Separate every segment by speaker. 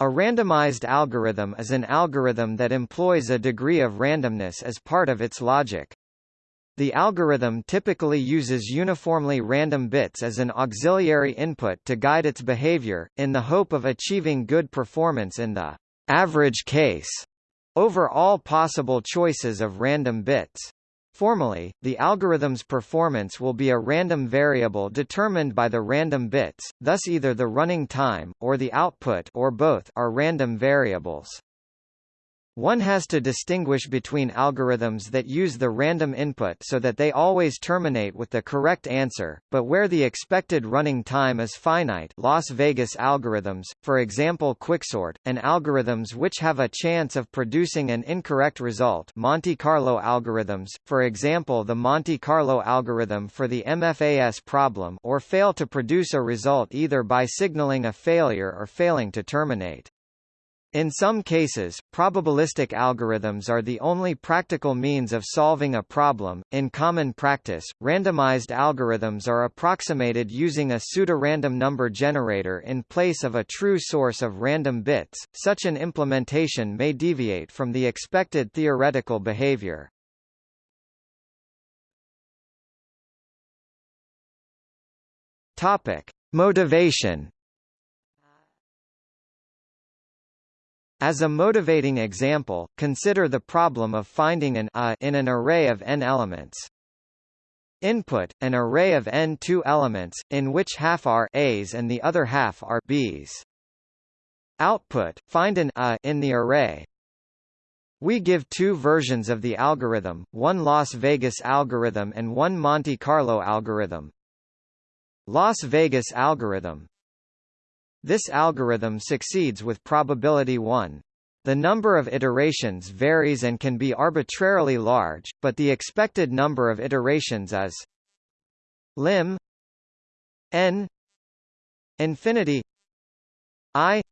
Speaker 1: A randomized algorithm is an algorithm that employs a degree of randomness as part of its logic. The algorithm typically uses uniformly random bits as an auxiliary input to guide its behavior, in the hope of achieving good performance in the average case over all possible choices of random bits. Formally, the algorithm's performance will be a random variable determined by the random bits, thus either the running time, or the output or both are random variables. One has to distinguish between algorithms that use the random input so that they always terminate with the correct answer, but where the expected running time is finite Las Vegas algorithms, for example quicksort, and algorithms which have a chance of producing an incorrect result Monte Carlo algorithms, for example the Monte Carlo algorithm for the MFAS problem or fail to produce a result either by signaling a failure or failing to terminate. In some cases, probabilistic algorithms are the only practical means of solving a problem. In common practice, randomized algorithms are approximated using a pseudorandom number generator in place of a true source of random bits. Such an implementation may deviate from the expected theoretical behavior. Topic: Motivation As a motivating example, consider the problem of finding an a in an array of n elements. Input, an array of n two elements, in which half are a's and the other half are b's. Output, find an a in the array. We give two versions of the algorithm, one Las Vegas algorithm and one Monte Carlo algorithm. Las Vegas algorithm this algorithm succeeds with probability 1. The number of iterations varies and can be arbitrarily large, but the expected number of iterations is lim n infinity i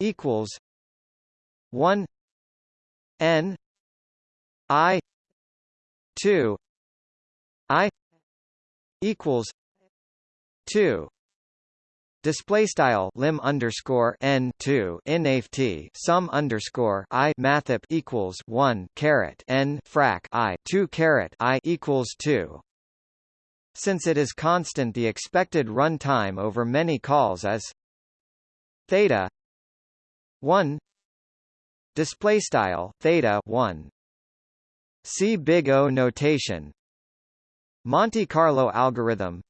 Speaker 1: equals 1 n i 2 i equals 2 Display style lim underscore n two inft sum underscore i mathep equals one caret n frac i two caret i equals two. Since it is constant, the expected run time over many calls is theta one. Display style theta one. See big O notation. Monte Carlo algorithm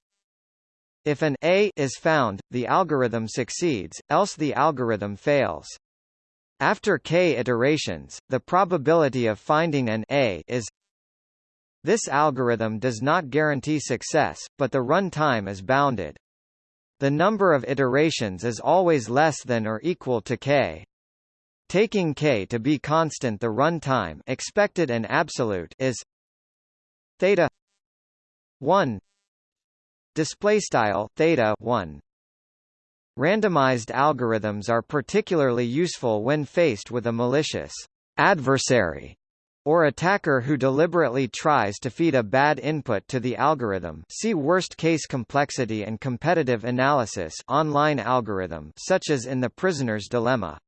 Speaker 1: if an A is found, the algorithm succeeds, else the algorithm fails. After k iterations, the probability of finding an A is This algorithm does not guarantee success, but the run time is bounded. The number of iterations is always less than or equal to k. Taking k to be constant the run time expected and absolute is theta 1 display style theta 1 randomized algorithms are particularly useful when faced with a malicious adversary or attacker who deliberately tries to feed a bad input to the algorithm see worst-case complexity and competitive analysis online algorithm such as in the prisoner's dilemma.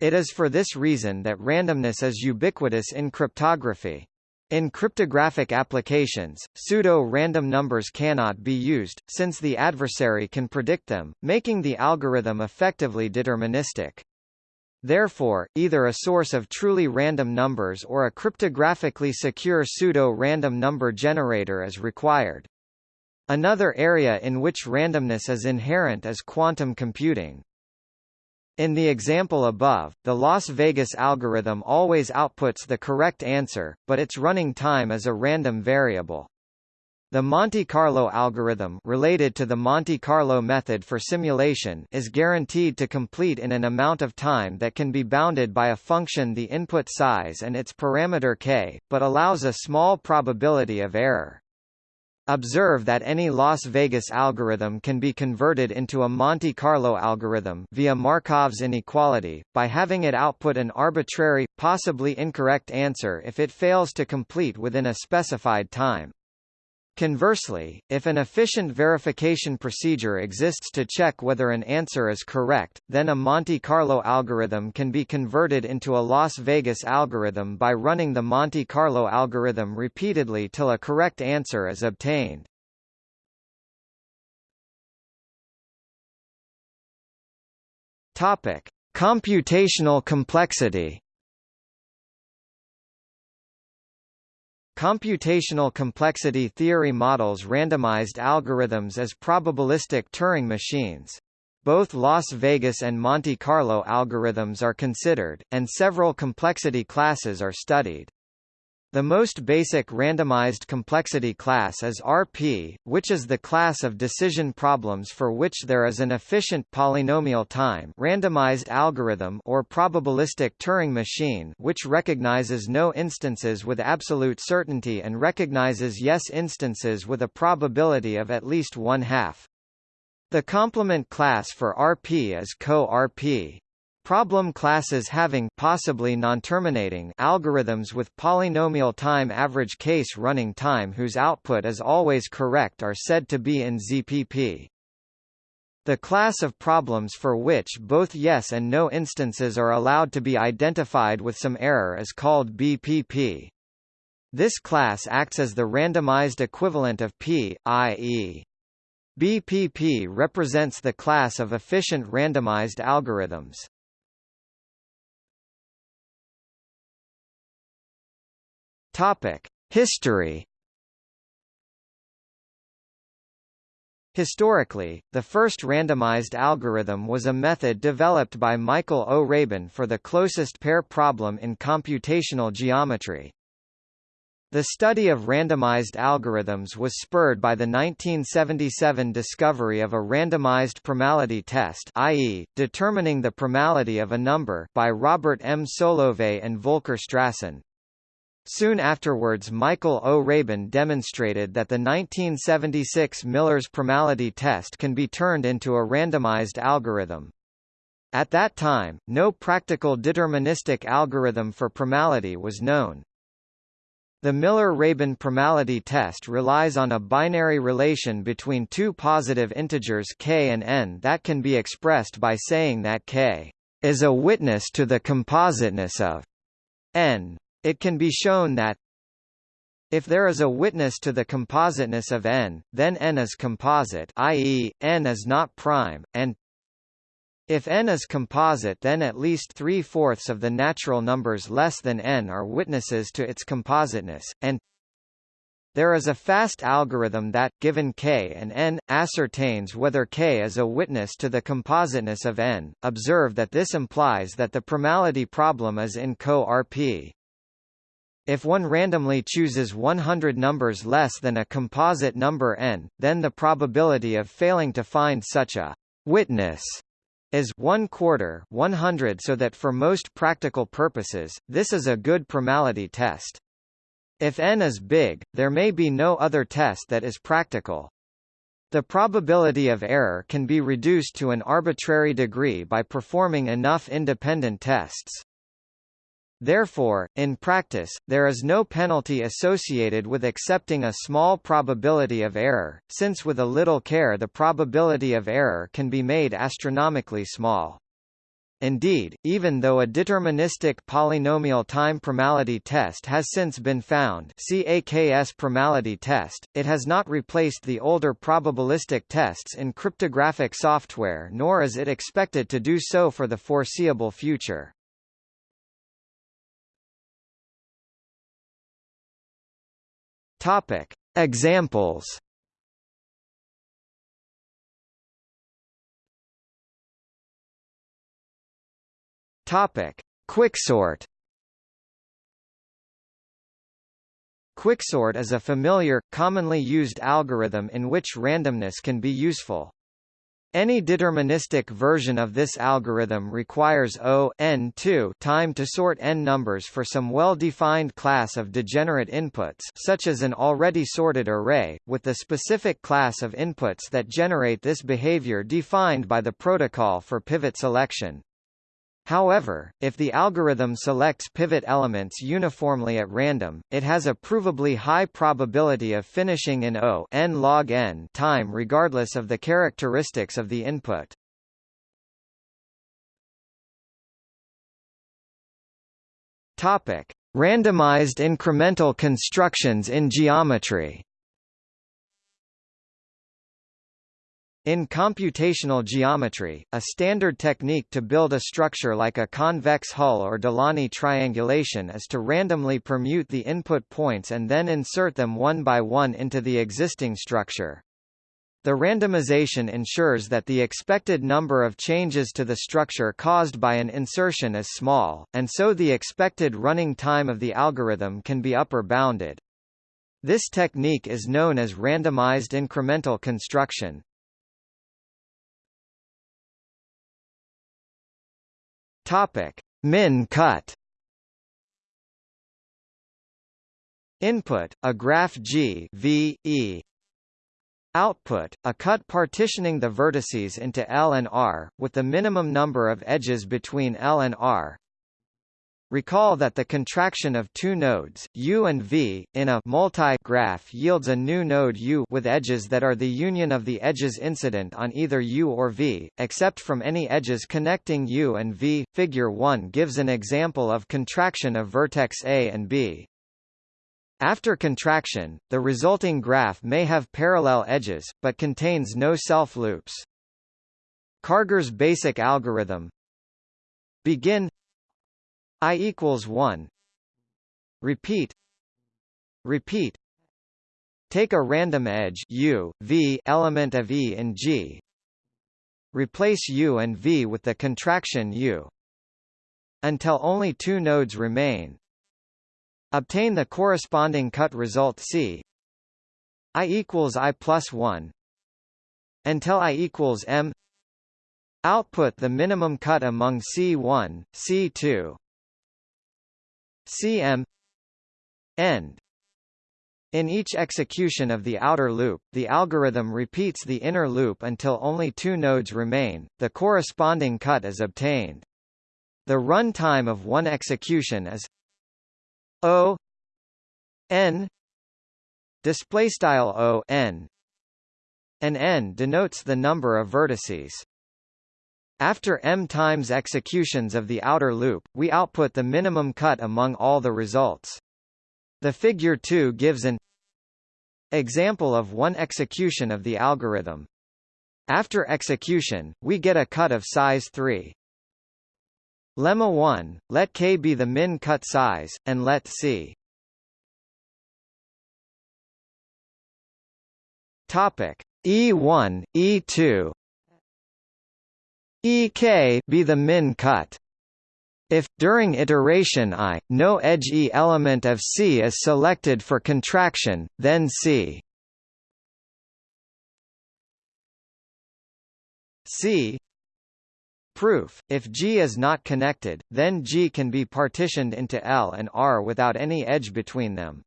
Speaker 1: It is for this reason that randomness is ubiquitous in cryptography. In cryptographic applications, pseudo-random numbers cannot be used, since the adversary can predict them, making the algorithm effectively deterministic. Therefore, either a source of truly random numbers or a cryptographically secure pseudo-random number generator is required. Another area in which randomness is inherent is quantum computing. In the example above, the Las Vegas algorithm always outputs the correct answer, but its running time is a random variable. The Monte Carlo algorithm related to the Monte Carlo method for simulation is guaranteed to complete in an amount of time that can be bounded by a function the input size and its parameter k, but allows a small probability of error. Observe that any Las Vegas algorithm can be converted into a Monte Carlo algorithm via Markov's inequality, by having it output an arbitrary, possibly incorrect answer if it fails to complete within a specified time. Conversely, if an efficient verification procedure exists to check whether an answer is correct, then a Monte Carlo algorithm can be converted into a Las Vegas algorithm by running the Monte Carlo algorithm repeatedly till a correct answer is obtained. Topic: Computational complexity. Computational complexity theory models randomized algorithms as probabilistic Turing machines. Both Las Vegas and Monte Carlo algorithms are considered, and several complexity classes are studied. The most basic randomized complexity class is RP, which is the class of decision problems for which there is an efficient polynomial time randomized algorithm or probabilistic Turing machine which recognizes no instances with absolute certainty and recognizes yes instances with a probability of at least one half. The complement class for RP is Co-RP. Problem classes having possibly non-terminating algorithms with polynomial time average case running time whose output is always correct are said to be in ZPP. The class of problems for which both yes and no instances are allowed to be identified with some error is called BPP. This class acts as the randomized equivalent of P, i.e. BPP represents the class of efficient randomized algorithms. Topic: History. Historically, the first randomized algorithm was a method developed by Michael O. Rabin for the closest pair problem in computational geometry. The study of randomized algorithms was spurred by the 1977 discovery of a randomized primality test i.e., determining the primality of a number by Robert M. Solovay and Volker Strassen. Soon afterwards Michael O. Rabin demonstrated that the 1976 Miller's primality test can be turned into a randomized algorithm. At that time, no practical deterministic algorithm for primality was known. The Miller-Rabin primality test relies on a binary relation between two positive integers k and n that can be expressed by saying that k is a witness to the compositeness of n. It can be shown that if there is a witness to the compositeness of n, then n is composite i.e., n is not prime, and if n is composite then at least three-fourths of the natural numbers less than n are witnesses to its compositeness, and there is a fast algorithm that, given k and n, ascertains whether k is a witness to the compositeness of n. Observe that this implies that the primality problem is in co-RP. If one randomly chooses 100 numbers less than a composite number n, then the probability of failing to find such a witness is 1 quarter 100 so that for most practical purposes, this is a good primality test. If n is big, there may be no other test that is practical. The probability of error can be reduced to an arbitrary degree by performing enough independent tests. Therefore, in practice, there is no penalty associated with accepting a small probability of error, since with a little care the probability of error can be made astronomically small. Indeed, even though a deterministic polynomial time primality test has since been found CAKS primality test, it has not replaced the older probabilistic tests in cryptographic software nor is it expected to do so for the foreseeable future. Topic: Examples. Topic: Quicksort. Quicksort is a familiar, commonly used algorithm in which randomness can be useful. Any deterministic version of this algorithm requires O n 2 time to sort n numbers for some well-defined class of degenerate inputs such as an already sorted array, with the specific class of inputs that generate this behavior defined by the protocol for pivot selection. However, if the algorithm selects pivot elements uniformly at random, it has a provably high probability of finishing in O n log n time regardless of the characteristics of the input. Topic: Randomized incremental constructions in geometry. In computational geometry, a standard technique to build a structure like a convex hull or Delaunay triangulation is to randomly permute the input points and then insert them one by one into the existing structure. The randomization ensures that the expected number of changes to the structure caused by an insertion is small, and so the expected running time of the algorithm can be upper bounded. This technique is known as randomized incremental construction. Topic: Min cut. Input: a graph G V E Output, a cut partitioning the vertices into L and R, with the minimum number of edges between L and R. Recall that the contraction of two nodes, U and V, in a multi-graph yields a new node U with edges that are the union of the edges incident on either U or V, except from any edges connecting U and V. Figure 1 gives an example of contraction of vertex A and B. After contraction, the resulting graph may have parallel edges, but contains no self-loops. Karger's basic algorithm Begin i equals 1 Repeat. Repeat. Take a random edge u, v element of E in G. Replace U and V with the contraction U. Until only two nodes remain. Obtain the corresponding cut result C. I equals I plus 1 until I equals M. Output the minimum cut among C1, C2 CM End in each execution of the outer loop, the algorithm repeats the inner loop until only two nodes remain, the corresponding cut is obtained. The run time of one execution is O n display style O n and n denotes the number of vertices. After m times executions of the outer loop, we output the minimum cut among all the results. The figure 2 gives an example of one execution of the algorithm. After execution, we get a cut of size 3. Lemma 1, let k be the min cut size, and let c Topic E1, E2 EK be the min cut. If, during iteration i, no edge E element of C is selected for contraction, then C C Proof, if G is not connected, then G can be partitioned into L and R without any edge between them.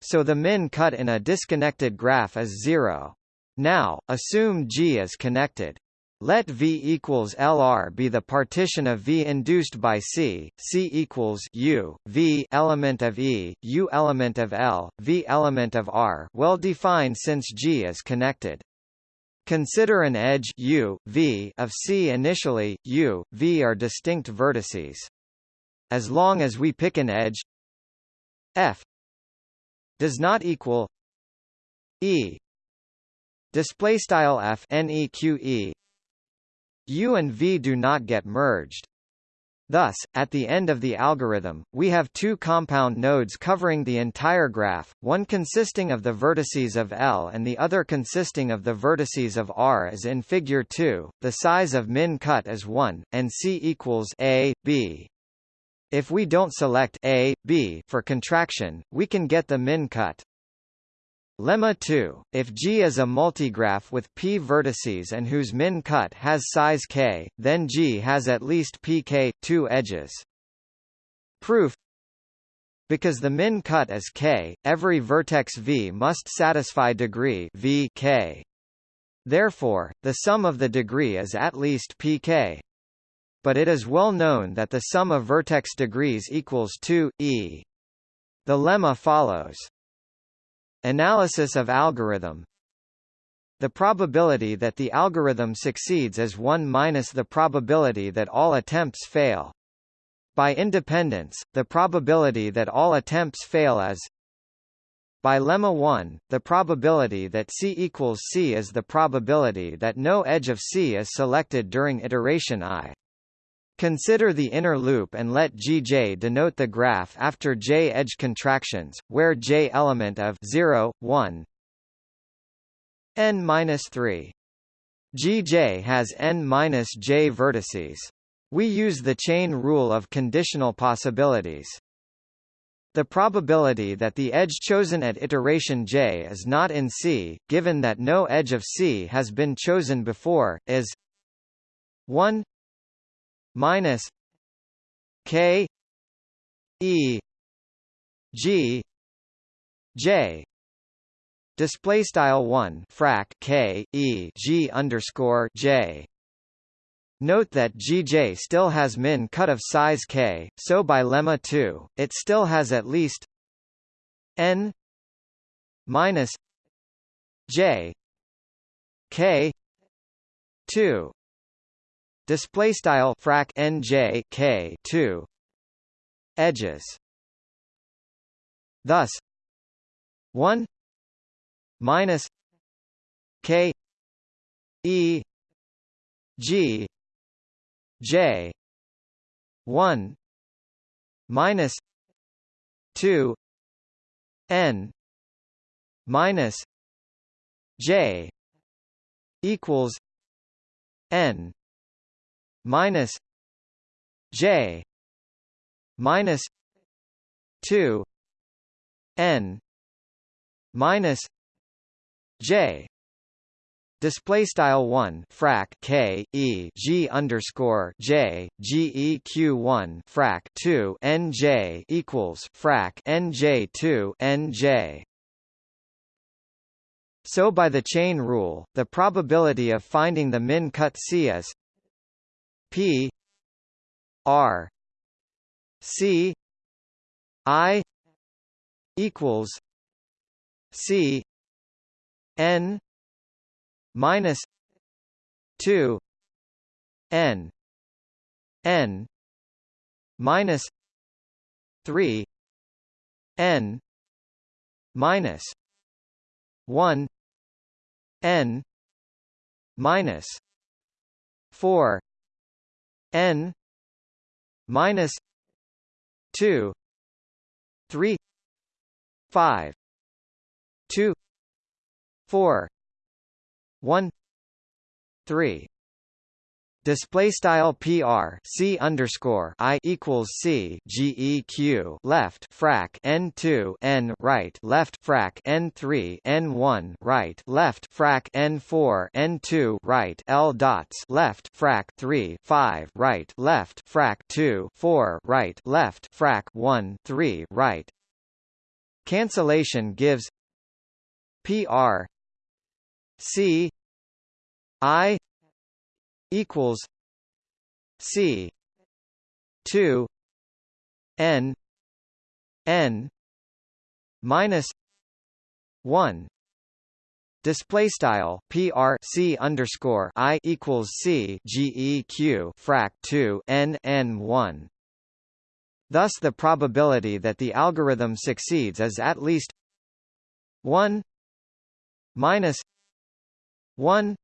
Speaker 1: So the min cut in a disconnected graph is zero. Now, assume G is connected. Let V equals LR be the partition of V induced by C, C equals U, V element of E, U element of L, V element of R well defined since G is connected. Consider an edge u, v of C initially, u, v are distinct vertices. As long as we pick an edge f does not equal e display style f neque u and v do not get merged Thus, at the end of the algorithm, we have two compound nodes covering the entire graph, one consisting of the vertices of L and the other consisting of the vertices of R as in figure 2. The size of min cut is 1, and C equals A, B. If we don't select A, B for contraction, we can get the min cut. Lemma 2, if G is a multigraph with p vertices and whose min cut has size k, then G has at least pk, two edges. Proof Because the min cut is k, every vertex v must satisfy degree v k. Therefore, the sum of the degree is at least pk. but it is well known that the sum of vertex degrees equals 2, e. The lemma follows. Analysis of algorithm The probability that the algorithm succeeds is 1 minus the probability that all attempts fail. By independence, the probability that all attempts fail is by lemma 1, the probability that C equals C is the probability that no edge of C is selected during iteration i. Consider the inner loop and let Gj denote the graph after j edge contractions, where j element of 0, 1, n-3. Gj has n-j vertices. We use the chain rule of conditional possibilities. The probability that the edge chosen at iteration j is not in C, given that no edge of C has been chosen before, is 1 minus k e g j. Display style 1 frac k e g underscore j. Note that GJ still has min cut of size k, so by lemma 2, it still has at least n minus j k 2 display style frac nj k 2 edges. Thus 1 minus k e g j 1 minus 2 n minus j equals n minus j minus 2 n minus j display style 1 frac k e g underscore j g e q 1 frac 2 n j equals frac n j 2 n j. So by the chain rule, the probability of finding the min cut C is P R C I equals C N minus two N N minus three N minus one N minus four n minus 2 3 5 2 4 1 3 Display style PR C underscore I equals C GEQ left frac N two N right left frac N three N one right left frac N four N two right L dots left frac three five right left frac two four right left frac one three right. Cancellation gives PR C I equals C two N N minus one Display style PR C underscore I equals C GEQ frac two N N one. Thus the probability that the algorithm succeeds is at least one minus one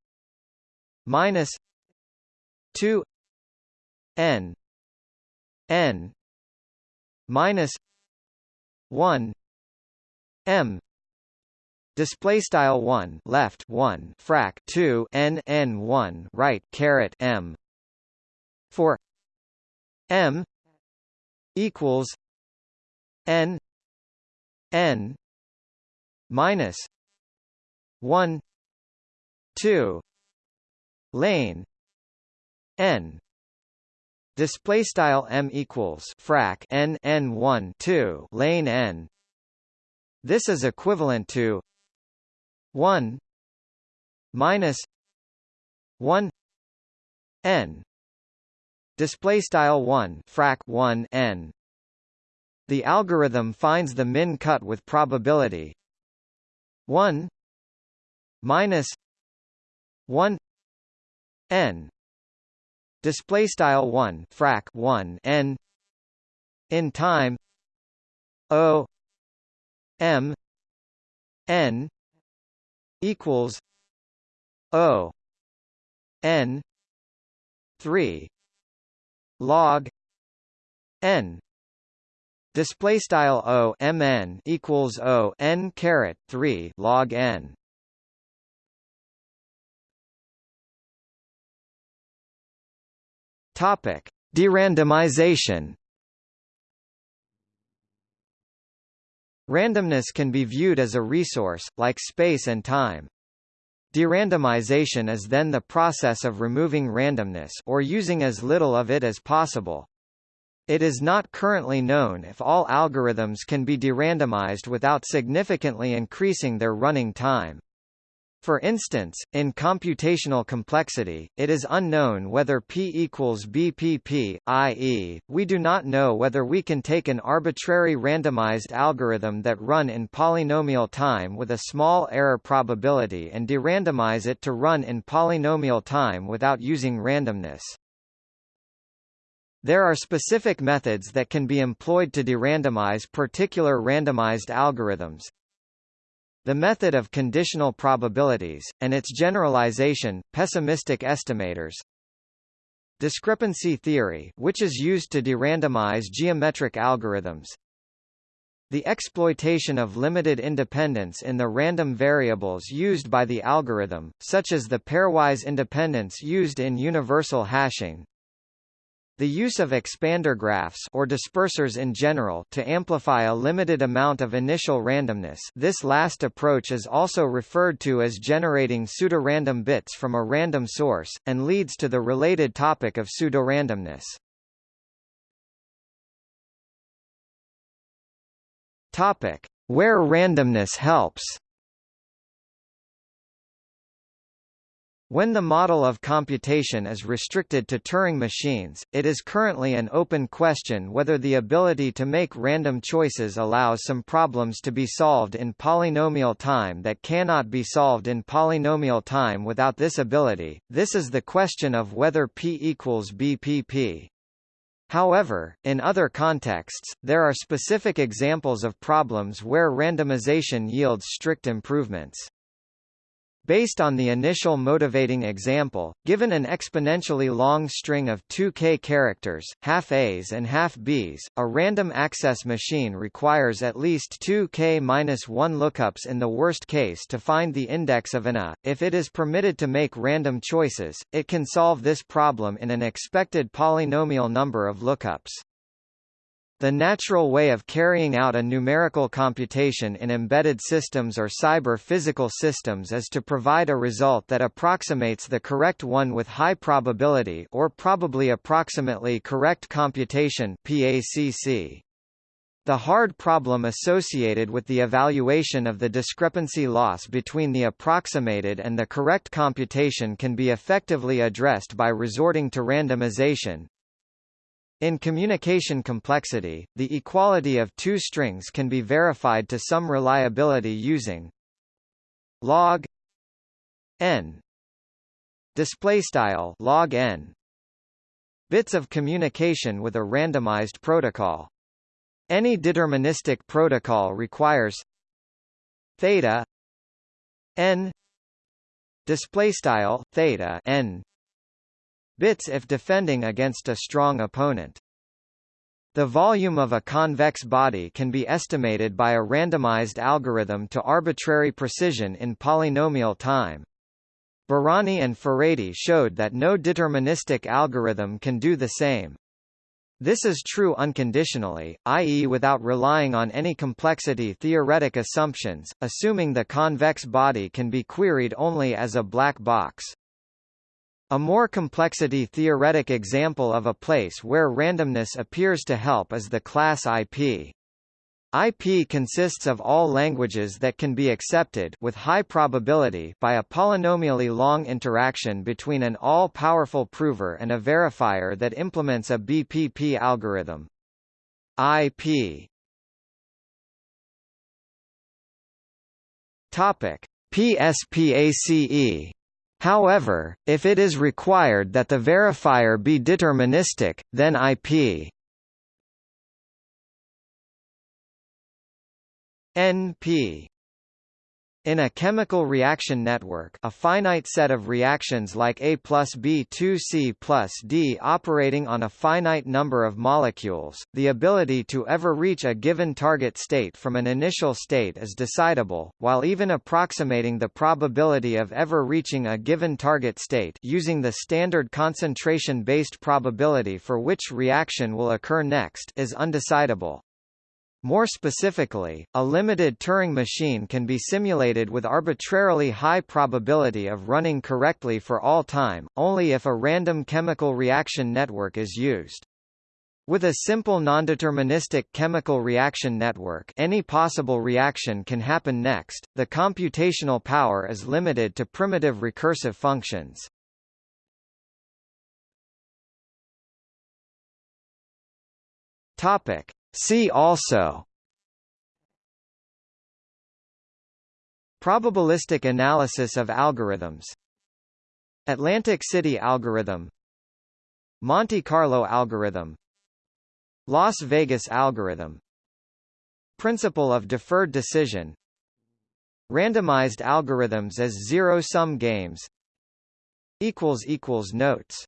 Speaker 1: minus 2 n n minus 1 m display style 1 left 1 frac 2 n n 1 right caret m for m equals n n minus 1 2 lane n. Display style m equals frac n n 1 2 lane n. This is equivalent to 1 minus 1 n. Display style 1 frac 1 n. The algorithm finds the min cut with probability 1 minus 1 n display style 1 frac 1 n in time o m n equals o n 3 log n display style o mn equals o n caret 3 log n topic derandomization Randomness can be viewed as a resource, like space and time. Derandomization is then the process of removing randomness or using as little of it as possible. It is not currently known if all algorithms can be derandomized without significantly increasing their running time. For instance, in computational complexity, it is unknown whether P equals BPP, i.e., we do not know whether we can take an arbitrary randomized algorithm that run in polynomial time with a small error probability and derandomize it to run in polynomial time without using randomness. There are specific methods that can be employed to derandomize particular randomized algorithms, the method of conditional probabilities, and its generalization, pessimistic estimators. Discrepancy theory which is used to derandomize geometric algorithms. The exploitation of limited independence in the random variables used by the algorithm, such as the pairwise independence used in universal hashing. The use of expander graphs or dispersers in general to amplify a limited amount of initial randomness this last approach is also referred to as generating pseudorandom bits from a random source, and leads to the related topic of pseudorandomness. Topic. Where randomness helps When the model of computation is restricted to Turing machines, it is currently an open question whether the ability to make random choices allows some problems to be solved in polynomial time that cannot be solved in polynomial time without this ability. This is the question of whether P equals BPP. However, in other contexts, there are specific examples of problems where randomization yields strict improvements. Based on the initial motivating example, given an exponentially long string of 2k characters, half A's and half B's, a random access machine requires at least 2k-1 lookups in the worst case to find the index of an A. If it is permitted to make random choices, it can solve this problem in an expected polynomial number of lookups. The natural way of carrying out a numerical computation in embedded systems or cyber-physical systems is to provide a result that approximates the correct one with high probability or probably approximately correct computation PACC. The hard problem associated with the evaluation of the discrepancy loss between the approximated and the correct computation can be effectively addressed by resorting to randomization, in communication complexity, the equality of two strings can be verified to some reliability using log n display style log n bits of communication with a randomized protocol. Any deterministic protocol requires theta n display style theta n bits if defending against a strong opponent. The volume of a convex body can be estimated by a randomized algorithm to arbitrary precision in polynomial time. Bárány and Furedi showed that no deterministic algorithm can do the same. This is true unconditionally, i.e. without relying on any complexity theoretic assumptions, assuming the convex body can be queried only as a black box. A more complexity-theoretic example of a place where randomness appears to help is the class IP. IP consists of all languages that can be accepted with high probability by a polynomially long interaction between an all-powerful prover and a verifier that implements a BPP algorithm. IP Topic PSPACE However, if it is required that the verifier be deterministic, then IP NP in a chemical reaction network a finite set of reactions like A plus B2C plus D operating on a finite number of molecules, the ability to ever reach a given target state from an initial state is decidable, while even approximating the probability of ever reaching a given target state using the standard concentration-based probability for which reaction will occur next is undecidable. More specifically, a limited Turing machine can be simulated with arbitrarily high probability of running correctly for all time, only if a random chemical reaction network is used. With a simple nondeterministic chemical reaction network any possible reaction can happen next, the computational power is limited to primitive recursive functions. Topic. See also. Probabilistic analysis of algorithms. Atlantic City algorithm. Monte Carlo algorithm. Las Vegas algorithm. Principle of deferred decision. Randomized algorithms as zero-sum games. Notes